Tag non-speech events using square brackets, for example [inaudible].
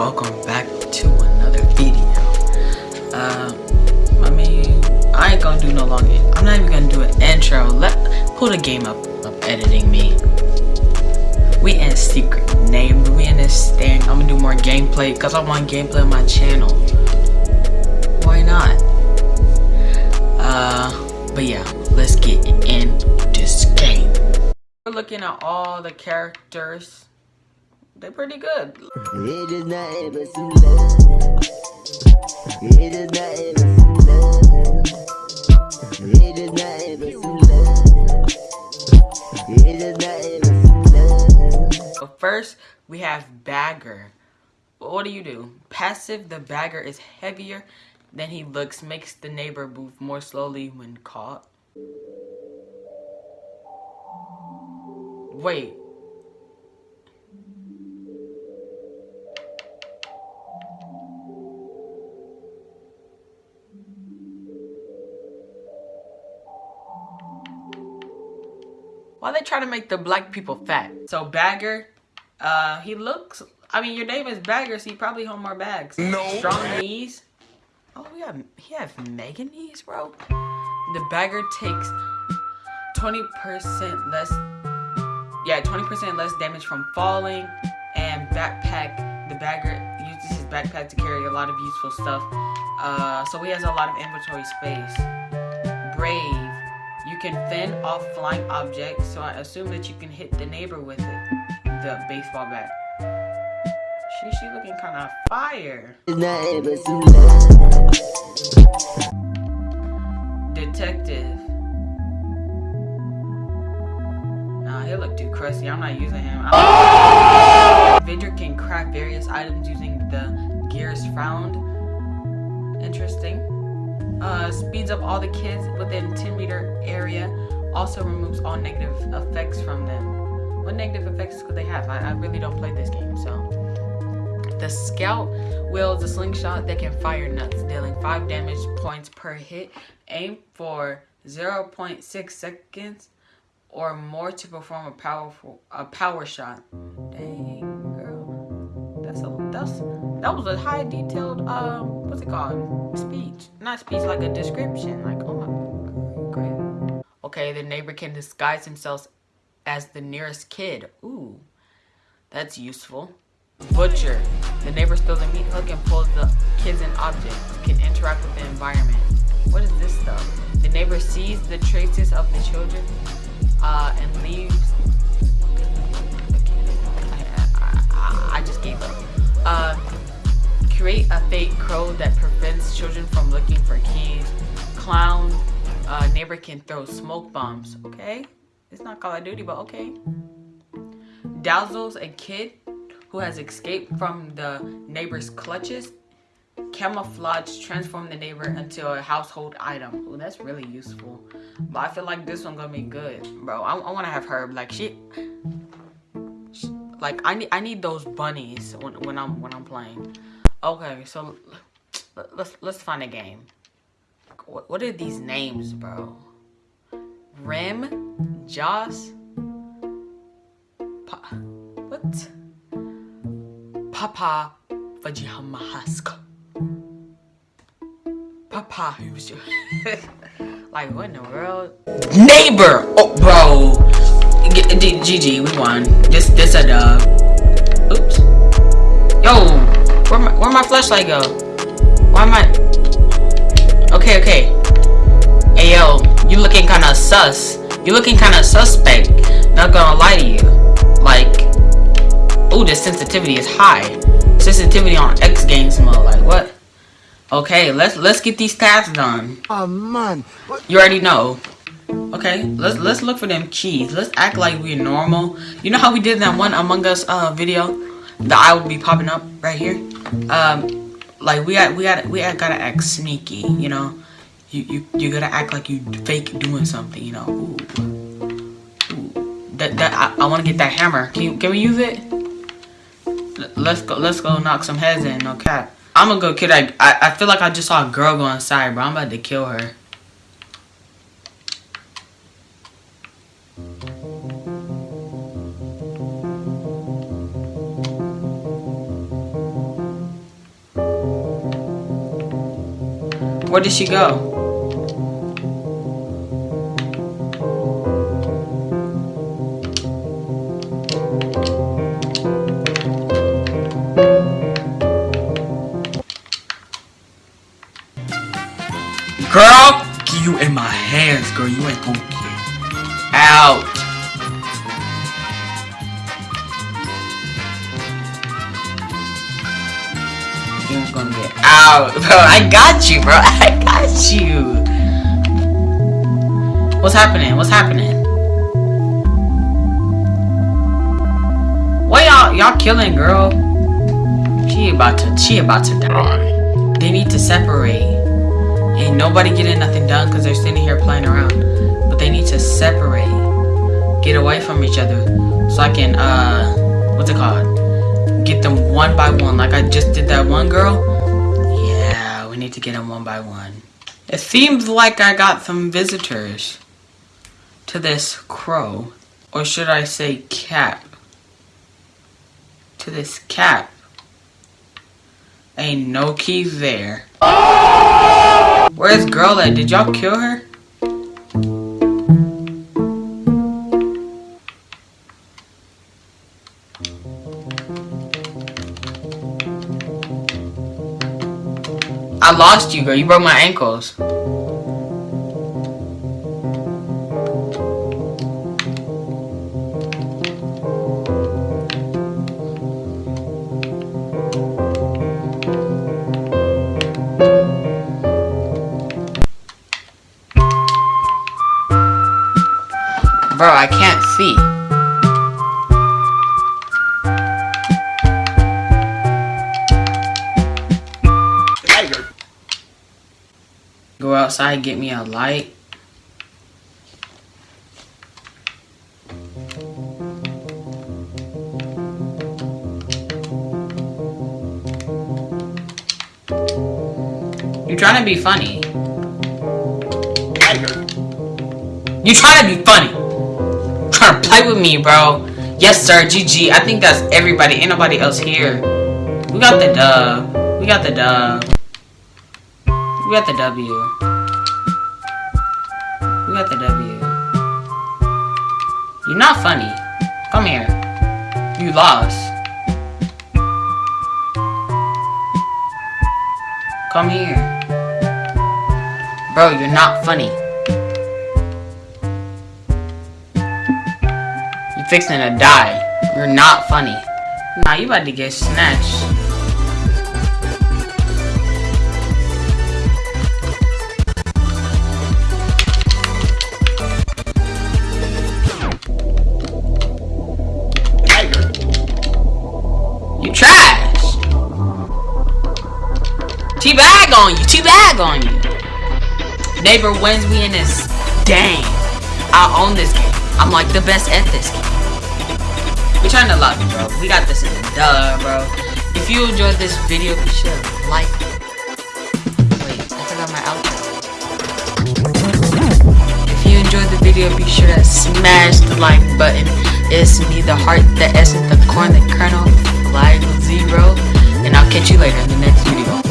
welcome back to another video. Uh i mean i ain't gonna do no long i'm not even gonna do an intro. Let pull the game up of editing me. We in secret name we in this thing i'm gonna do more gameplay because i want gameplay on my channel. Why not? Uh but yeah let's get in this game. We're looking at all the characters they're pretty good. It is nothing but some love. It is nothing but some love. It is nothing but some love. It is nothing but some love. First, we have Bagger. What do you do? Passive, the Bagger is heavier than he looks, makes the neighbor move more slowly when caught. Wait, Why they trying to make the black people fat? So Bagger, uh, he looks, I mean, your name is Bagger, so you probably hold more bags. No. Strong knees. Oh, we have, he have mega knees, bro. The Bagger takes 20% less, yeah, 20% less damage from falling. And backpack, the Bagger uses his backpack to carry a lot of useful stuff. Uh, so he has a lot of inventory space. Brave can fend off flying objects, so I assume that you can hit the neighbor with it. The baseball bat. She, she looking kind of fire. Detective. Nah, he look too crusty. I'm not using him. Avenger can craft various items using the gears found. Interesting uh, speeds up all the kids within 10 meter area, also removes all negative effects from them. What negative effects could they have? I, I really don't play this game, so. The Scout wields a slingshot that can fire nuts, dealing 5 damage points per hit. Aim for 0.6 seconds or more to perform a powerful a power shot. Dang. That's that was a high detailed um what's it called? Speech. Not speech like a description like oh my great okay the neighbor can disguise himself as the nearest kid. Ooh that's useful. Butcher. The neighbor steals a meat hook and pulls the kids and objects can interact with the environment. What is this stuff the neighbor sees the traces of the children uh, and leaves. I, I, I just gave up uh, create a fake crow that prevents children from looking for keys. Clown, uh, neighbor can throw smoke bombs. Okay, it's not Call of Duty, but okay. Dazzles a kid who has escaped from the neighbor's clutches. Camouflage transform the neighbor into a household item. Oh, that's really useful. But I feel like this one gonna be good, bro. I, I want to have her like she, like I need I need those bunnies when when I'm when I'm playing. Okay, so let's let's find a game. What, are these names, bro? Rim, Joss, pa what? Papa Vajihamahaska. Papa, who's your [laughs] like what in the world? Neighbor, oh bro. GG, we won. This this a dub. Oops. Yo, where my, where my flashlight go? Why am I... Okay, okay. Hey, yo. You looking kind of sus. You looking kind of suspect. Not gonna lie to you. Like... Oh, the sensitivity is high. Sensitivity on X Games mode. Like, what? Okay, let's let's get these tasks done. Oh man. What? You already know. Okay, let's let's look for them keys. Let's act like we're normal. You know how we did that one Among Us uh video? The eye will be popping up right here um, like we got we got we gotta act sneaky, you know. You you you gotta act like you fake doing something, you know. Ooh, Ooh. That that I, I want to get that hammer. Can can we use it? Let's go let's go knock some heads in. No cap. I'm gonna go kill. I I feel like I just saw a girl go inside, bro. I'm about to kill her. Where did she go? Girl, get you in my hands, girl. You ain't gonna out. Ain't gonna get out, [laughs] bro. I got you, bro. [laughs] I got you. What's happening? What's happening? What y'all y'all killing, girl? She about to she about to die. They need to separate. Ain't nobody getting nothing done because they're sitting here playing around. But they need to separate. Get away from each other. So I can, uh, what's it called? Get them one by one. Like I just did that one girl. Yeah, we need to get them one by one. It seems like I got some visitors to this crow. Or should I say cap? To this cap. Ain't no keys there. Where's girl at? Did y'all kill her? I lost you, girl. You broke my ankles. Bro, I can't see. Tiger. Go outside, get me a light. You're trying to be funny. Tiger. You're trying to be funny. Play with me, bro. Yes, sir. GG. I think that's everybody. Ain't nobody else here. We got the dub. We got the dub. We got the W. We got the W. You're not funny. Come here. You lost. Come here. Bro, you're not funny. Fixing to die. You're not funny. Nah, you about to get snatched. You trash. T-bag on you. T-bag on you. Neighbor wins me in this. Dang. I own this game. I'm like the best at this game. We trying to lobby, bro. We got this in the duh, bro. If you enjoyed this video, be sure to like. Wait, I forgot my outro. If you enjoyed the video, be sure to smash the like button. It's me, the heart, the essence, the corn, the kernel, flag zero. And I'll catch you later in the next video.